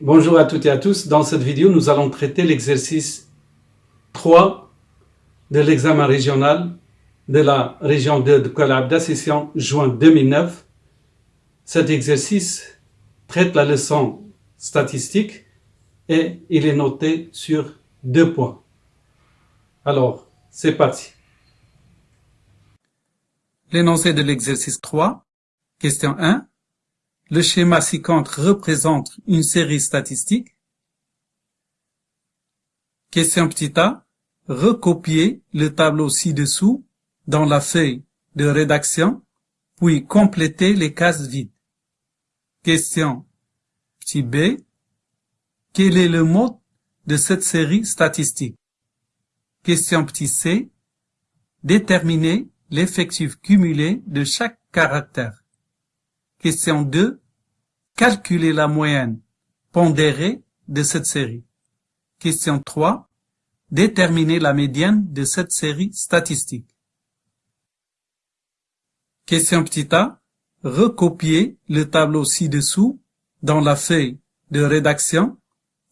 Bonjour à toutes et à tous. Dans cette vidéo, nous allons traiter l'exercice 3 de l'examen régional de la région 2 de Kuala Abda, session juin 2009. Cet exercice traite la leçon statistique et il est noté sur deux points. Alors, c'est parti. L'énoncé de l'exercice 3, question 1. Le schéma ci-contre représente une série statistique. Question petit a. Recopier le tableau ci-dessous dans la feuille de rédaction, puis compléter les cases vides. Question petit b. Quel est le mode de cette série statistique? Question petit c. Déterminer l'effectif cumulé de chaque caractère. Question 2. Calculer la moyenne pondérée de cette série. Question 3. Déterminer la médiane de cette série statistique. Question petit a. Recopier le tableau ci-dessous dans la feuille de rédaction,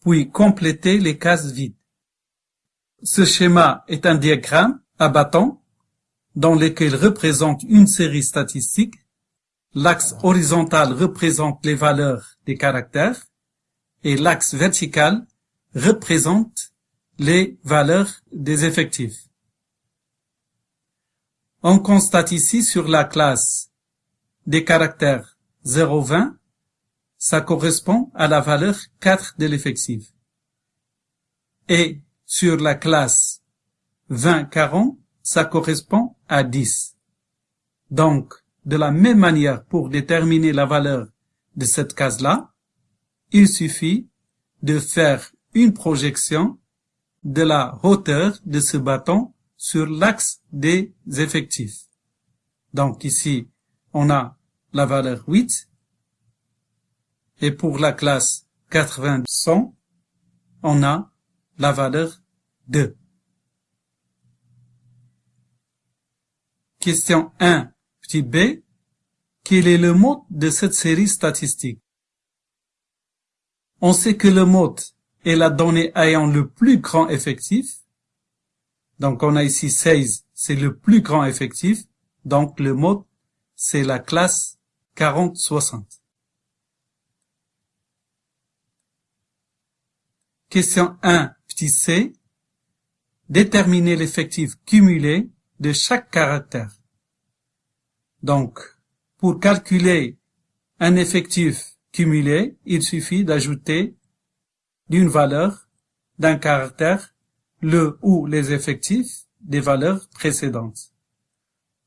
puis compléter les cases vides. Ce schéma est un diagramme à bâton dans lequel représente une série statistique L'axe horizontal représente les valeurs des caractères et l'axe vertical représente les valeurs des effectifs. On constate ici sur la classe des caractères 0,20, ça correspond à la valeur 4 de l'effectif. Et sur la classe 20-40, ça correspond à 10. Donc, de la même manière, pour déterminer la valeur de cette case-là, il suffit de faire une projection de la hauteur de ce bâton sur l'axe des effectifs. Donc ici, on a la valeur 8. Et pour la classe 80-100, on a la valeur 2. Question 1 Petit b. Quel est le mode de cette série statistique? On sait que le mode est la donnée ayant le plus grand effectif. Donc on a ici 16, c'est le plus grand effectif. Donc le mode, c'est la classe 40-60. Question 1, petit c. Déterminer l'effectif cumulé de chaque caractère. Donc, pour calculer un effectif cumulé, il suffit d'ajouter d'une valeur, d'un caractère, le ou les effectifs des valeurs précédentes.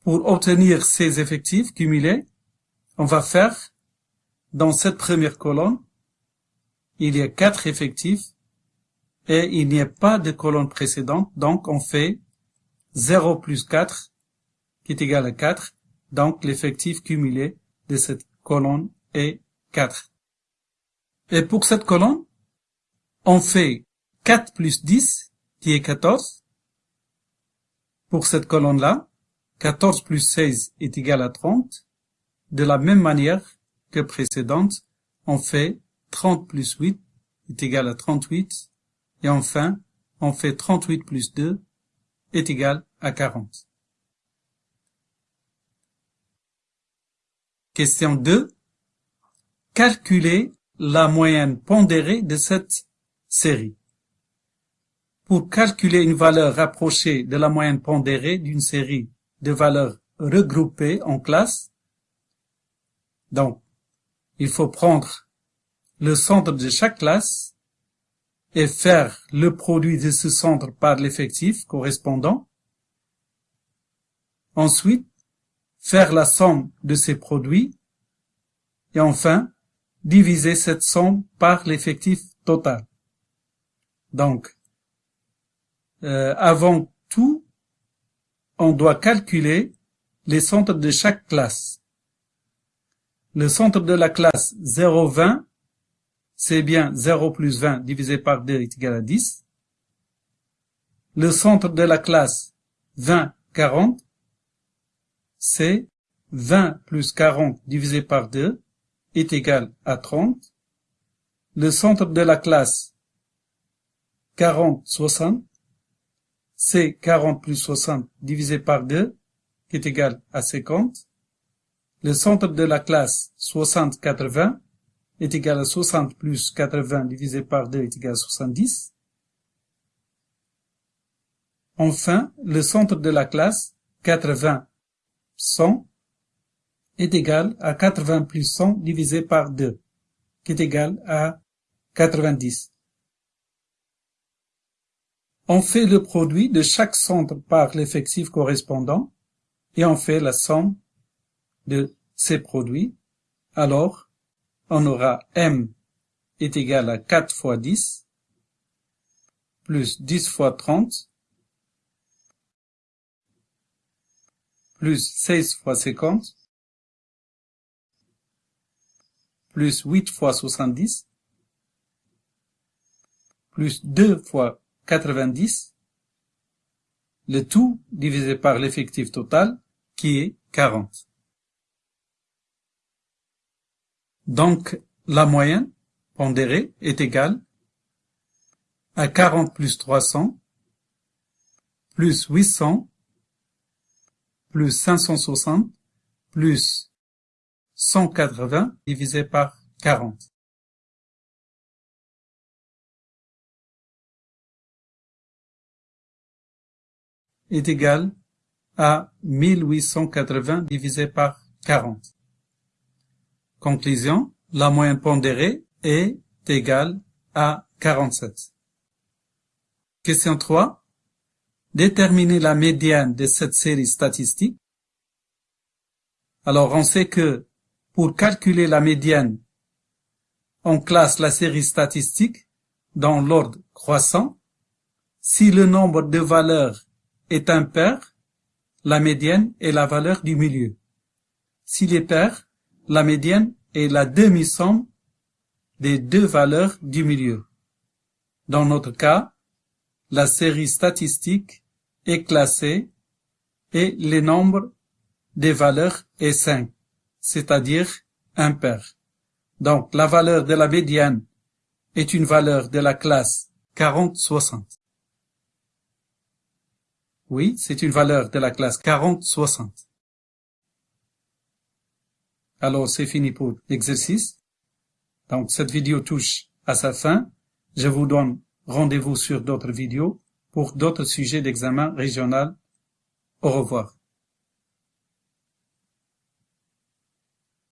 Pour obtenir ces effectifs cumulés, on va faire, dans cette première colonne, il y a quatre effectifs et il n'y a pas de colonne précédente, donc on fait 0 plus 4 qui est égal à 4 donc l'effectif cumulé de cette colonne est 4. Et pour cette colonne, on fait 4 plus 10 qui est 14. Pour cette colonne-là, 14 plus 16 est égal à 30. De la même manière que précédente, on fait 30 plus 8 est égal à 38. Et enfin, on fait 38 plus 2 est égal à 40. Question 2. Calculer la moyenne pondérée de cette série. Pour calculer une valeur rapprochée de la moyenne pondérée d'une série de valeurs regroupées en classes, donc, il faut prendre le centre de chaque classe et faire le produit de ce centre par l'effectif correspondant. Ensuite, faire la somme de ces produits et enfin diviser cette somme par l'effectif total. Donc, euh, avant tout, on doit calculer les centres de chaque classe. Le centre de la classe 0,20, c'est bien 0 plus 20 divisé par 2 est égal à 10. Le centre de la classe 20, 40, c'est 20 plus 40 divisé par 2 est égal à 30. le centre de la classe 40, 60, c'est 40 plus 60 divisé par 2, qui est égal à 50. Le centre de la classe 60, 80 est égal à 60 plus 80 divisé par 2 est égal à 70. Enfin, le centre de la classe 80, 100 est égal à 80 plus 100 divisé par 2, qui est égal à 90. On fait le produit de chaque centre par l'effectif correspondant et on fait la somme de ces produits. Alors, on aura m est égal à 4 fois 10 plus 10 fois 30 plus 16 fois 50 plus 8 fois 70 plus 2 fois 90 le tout divisé par l'effectif total qui est 40. Donc, la moyenne pondérée est égale à 40 plus 300 plus 800 plus 560 plus 180 divisé par 40. est égal à 1880 divisé par 40. Conclusion, la moyenne pondérée est égale à 47. Question 3. Déterminer la médiane de cette série statistique. Alors on sait que pour calculer la médiane, on classe la série statistique dans l'ordre croissant si le nombre de valeurs est impair, la médiane est la valeur du milieu. S'il est pair, la médiane est la demi-somme des deux valeurs du milieu. Dans notre cas, la série statistique est classée et le nombre des valeurs est 5, c'est-à-dire impair. Donc la valeur de la médiane est une valeur de la classe 40-60. Oui, c'est une valeur de la classe 40-60. Alors c'est fini pour l'exercice. Donc cette vidéo touche à sa fin. Je vous donne rendez-vous sur d'autres vidéos pour d'autres sujets d'examen régional. Au revoir.